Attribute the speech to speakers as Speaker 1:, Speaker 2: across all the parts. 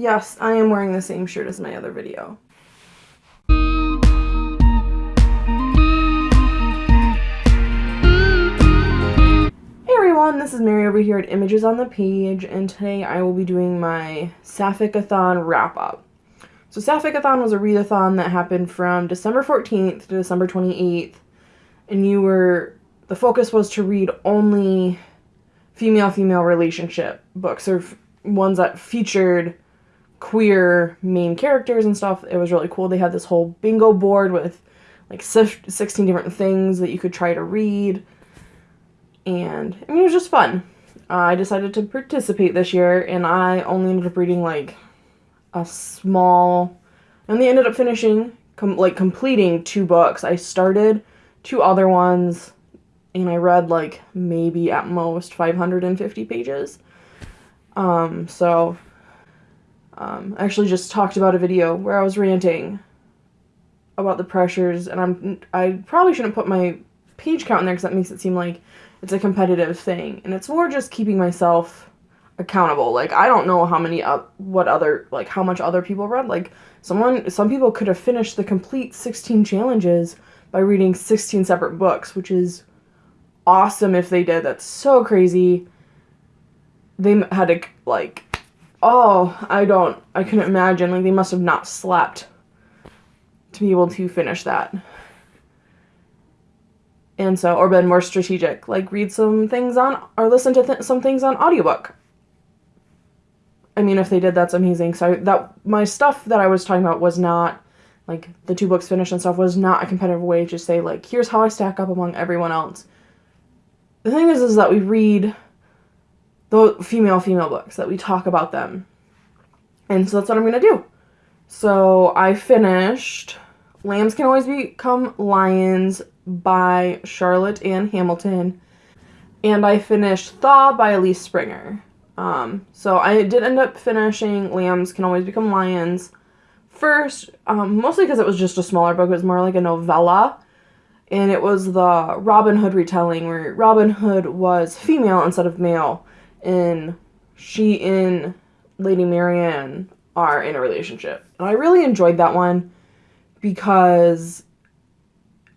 Speaker 1: Yes, I am wearing the same shirt as my other video. Hey everyone, this is Mary over here at Images on the Page, and today I will be doing my Sapphic-a-thon wrap-up. So Sapphic-a-thon was a readathon that happened from December 14th to December 28th, and you were, the focus was to read only female-female relationship books, or ones that featured queer main characters and stuff. It was really cool. They had this whole bingo board with like 16 different things that you could try to read. And I mean, it was just fun. Uh, I decided to participate this year and I only ended up reading like a small, and they ended up finishing, com- like completing two books. I started two other ones and I read like maybe at most 550 pages. Um, so um, I actually just talked about a video where I was ranting about the pressures, and I'm I probably shouldn't put my page count in there because that makes it seem like it's a competitive thing, and it's more just keeping myself accountable. Like I don't know how many uh, what other like how much other people read. Like someone some people could have finished the complete 16 challenges by reading 16 separate books, which is awesome if they did. That's so crazy. They had to like oh, I don't, I couldn't imagine. Like, they must have not slept to be able to finish that. And so, or been more strategic, like read some things on, or listen to th- some things on audiobook. I mean, if they did, that's amazing. So that my stuff that I was talking about was not like the two books finished and stuff was not a competitive way to say like here's how I stack up among everyone else. The thing is, is that we read the female female books that we talk about them. And so that's what I'm to do. So I finished Lambs Can Always Become Lions by Charlotte Anne Hamilton. And I finished Thaw by Elyse Springer. Um, so I did end up finishing Lambs Can Always Become Lions first, um, mostly because it was just a smaller book. It was more like a novella. And it was the Robin Hood retelling where Robin Hood was female instead of male and she and Lady Marianne are in a relationship. And I really enjoyed that one because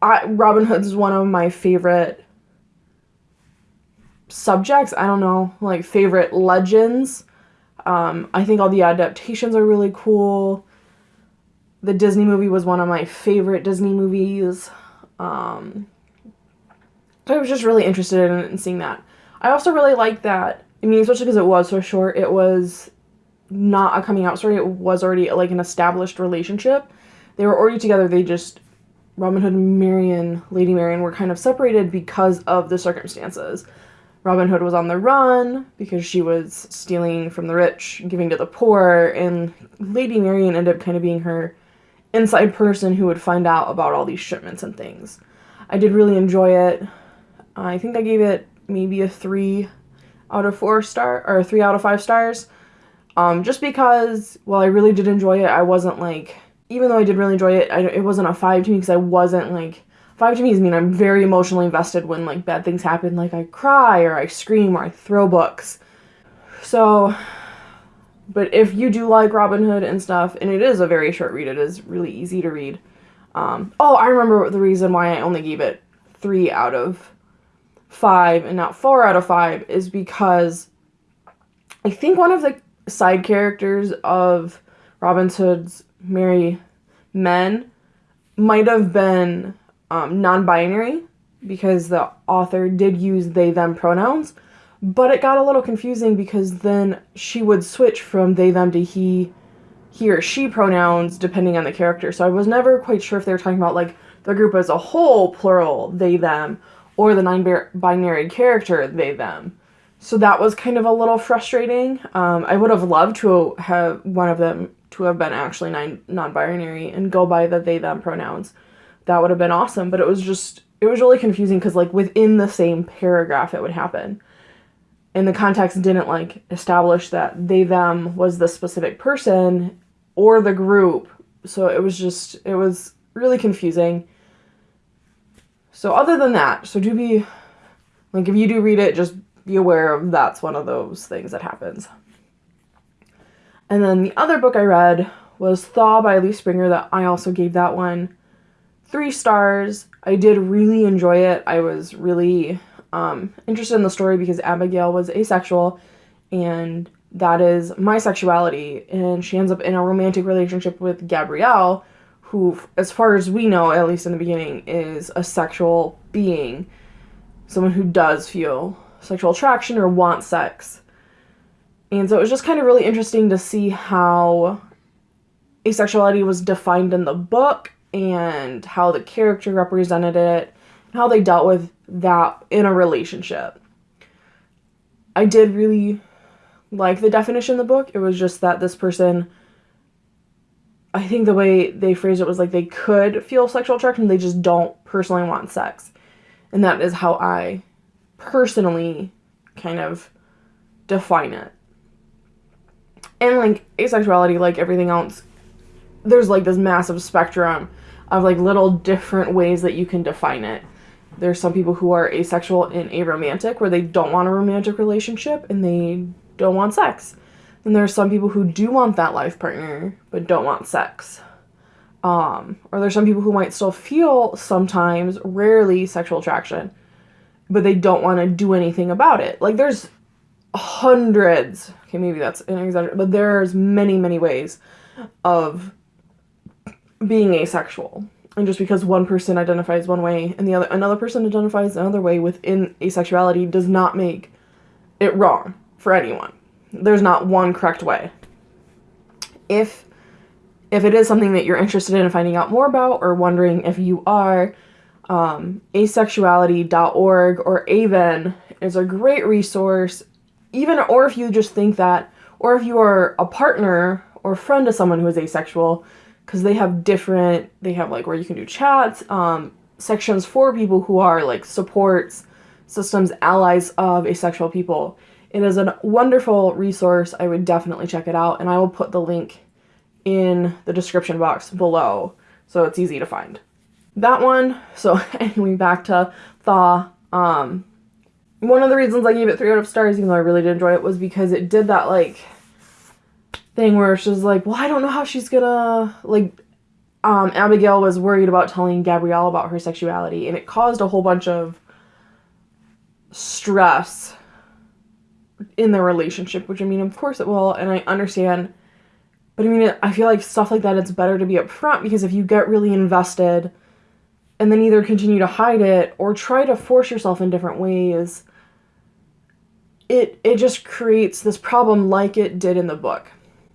Speaker 1: I Robin Hood's one of my favorite subjects. I don't know, like favorite legends. Um, I think all the adaptations are really cool. The Disney movie was one of my favorite Disney movies. Um, so I was just really interested in, in seeing that. I also really like that. I mean, especially because it was so short. It was not a coming out story. It was already like an established relationship. They were already together. They just Robin Hood and Marian, Lady Marian, were kind of separated because of the circumstances. Robin Hood was on the run because she was stealing from the rich, giving to the poor, and Lady Marian ended up kind of being her inside person who would find out about all these shipments and things. I did really enjoy it. I think I gave it maybe a three out of four star or three out of five stars. Um, just because while I really did enjoy it, I wasn't like even though I did really enjoy it, I, it wasn't a five to me because I wasn't like five to me is mean I'm very emotionally invested when like bad things happen. Like I cry or I scream or I throw books. So, but if you do like Robin Hood and stuff, and it is a very short read, it is really easy to read. Um, oh, I remember the reason why I only gave it three out of five and not four out of five is because I think one of the side characters of Robin Hood's Merry Men might have been um, non binary because the author did use they them pronouns, but it got a little confusing because then she would switch from they them to he he or she pronouns depending on the character. So I was never quite sure if they were talking about like the group as a whole, plural, they them, or the non-binary character they them. So that was kind of a little frustrating. Um, i would have loved to have one of them to have been actually non-binary and go by the they them pronouns. That would have been awesome but it was just it was really confusing because like within the same paragraph it would happen. And the context didn't like establish that they them was the specific person or the group. So it was just it was really confusing so other than that, so do be like if you do read it, just be aware of that's one of those things that happens. And then the other book I read was Thaw by Lee Springer that I also gave that one three stars. I did really enjoy it. I was really um, interested in the story because Abigail was asexual and that is my sexuality. And she ends up in a romantic relationship with Gabrielle, who, as far as we know, at least in the beginning, is a sexual being. Someone who does feel sexual attraction or wants sex. And so it was just kind of really interesting to see how asexuality was defined in the book and how the character represented it, how they dealt with that in a relationship. I did really like the definition in the book. It was just that this person, I think the way they phrased it was like they could feel sexual attraction, they just don't personally want sex. And that is how I personally kind of define it. And like asexuality, like everything else, there's like this massive spectrum of like little different ways that you can define it. There's some people who are asexual and aromantic, where they don't want a romantic relationship and they don't want sex. And there's some people who do want that life partner but don't want sex. Um, or there's some people who might still feel sometimes, rarely, sexual attraction, but they don't want to do anything about it. Like there's hundreds. Okay, maybe that's an exaggeration, but there's many, many ways of being asexual. And just because one person identifies one way and the other another person identifies another way within asexuality does not make it wrong for anyone. There's not one correct way. If if it is something that you're interested in finding out more about or wondering if you are, um, asexuality.org or AVEN is a great resource. Even or if you just think that, or if you are a partner or friend of someone who is asexual, because they have different, they have like where you can do chats, um, sections for people who are like supports systems, allies of asexual people. It is a wonderful resource. I would definitely check it out, and I will put the link in the description box below so it's easy to find. That one, so anyway, back to Thaw. Um, one of the reasons I gave it three out of stars, even though I really did enjoy it, was because it did that like thing where she's like, well, I don't know how she's gonna like. Um, Abigail was worried about telling Gabrielle about her sexuality, and it caused a whole bunch of stress in the relationship, which I mean, of course it will, and I understand. But I mean, I feel like stuff like that, it's better to be upfront because if you get really invested and then either continue to hide it or try to force yourself in different ways, it it just creates this problem like it did in the book.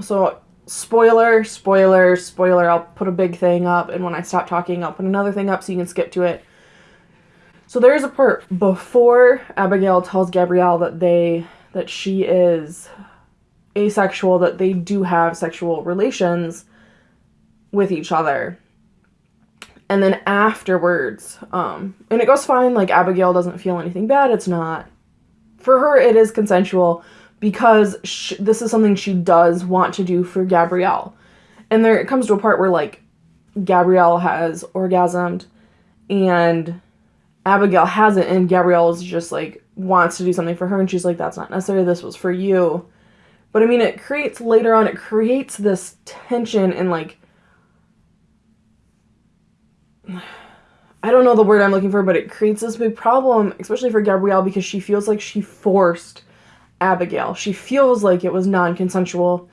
Speaker 1: So spoiler, spoiler, spoiler, I'll put a big thing up and when I stop talking, I'll put another thing up so you can skip to it. So there is a part before Abigail tells Gabrielle that they that she is asexual, that they do have sexual relations with each other. And then afterwards, um, and it goes fine, like Abigail doesn't feel anything bad. It's not, for her, it is consensual because she, this is something she does want to do for Gabrielle. And there it comes to a part where, like, Gabrielle has orgasmed and Abigail hasn't, and Gabrielle is just like, wants to do something for her and she's like that's not necessary. This was for you. But i mean it creates later on it creates this tension and like i don't know the word i'm looking for but it creates this big problem especially for gabrielle because she feels like she forced abigail. She feels like it was non-consensual.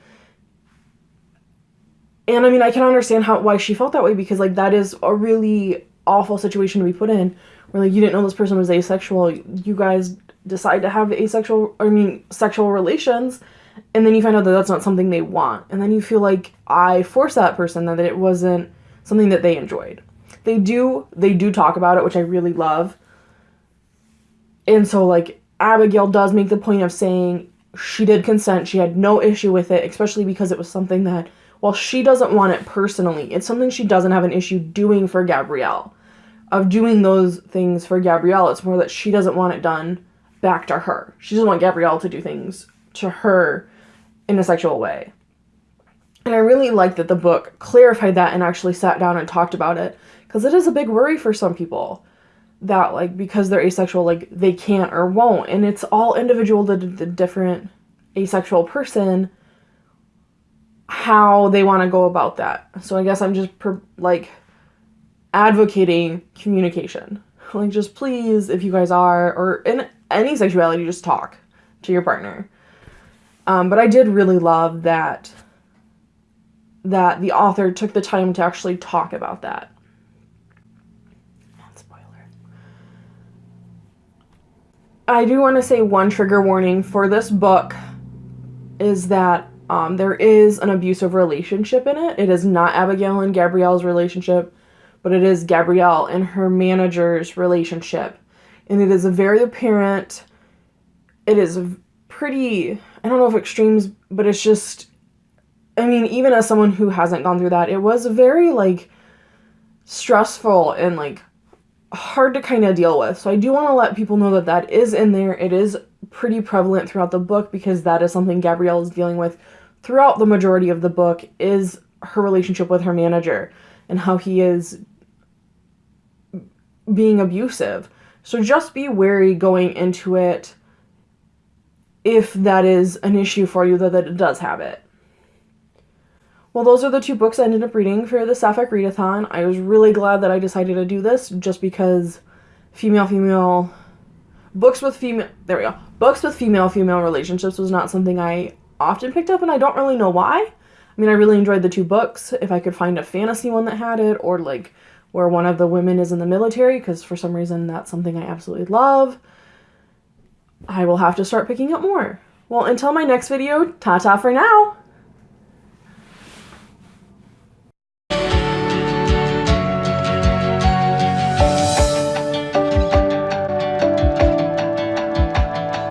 Speaker 1: And i mean i can understand how why she felt that way because like that is a really awful situation to be put in where like you didn't know this person was asexual. You guys decide to have asexual i mean sexual relations and then you find out that that's not something they want. And then you feel like i forced that person that it wasn't something that they enjoyed. They do they do talk about it which i really love. And so like abigail does make the point of saying she did consent. She had no issue with it especially because it was something that while she doesn't want it personally it's something she doesn't have an issue doing for gabrielle of doing those things for Gabrielle. It's more that she doesn't want it done back to her. She doesn't want Gabrielle to do things to her in a sexual way. And I really like that the book clarified that and actually sat down and talked about it because it is a big worry for some people that like because they're asexual like they can't or won't and it's all individual to the different asexual person how they want to go about that. So I guess I'm just per, like advocating communication. Like just please if you guys are or in any sexuality just talk to your partner. Um, but I did really love that that the author took the time to actually talk about that. Not spoiler. I do want to say one trigger warning for this book is that um, there is an abusive relationship in it. It is not Abigail and Gabrielle's relationship, but it is Gabrielle and her manager's relationship. And it is a very apparent, it is pretty, I don't know if extremes, but it's just, I mean, even as someone who hasn't gone through that, it was very like stressful and like hard to kind of deal with. So I do want to let people know that that is in there. It is pretty prevalent throughout the book because that is something Gabrielle is dealing with throughout the majority of the book is her relationship with her manager and how he is being abusive. So just be wary going into it if that is an issue for you that, that it does have it. Well, those are the two books I ended up reading for the Sapphic Readathon. I was really glad that I decided to do this just because female female books with female there we go books with female female relationships was not something I often picked up and I don't really know why. I mean, I really enjoyed the two books. If I could find a fantasy one that had it or like where one of the women is in the military because for some reason that's something I absolutely love. I will have to start picking up more. Well, until my next video, ta-ta for now!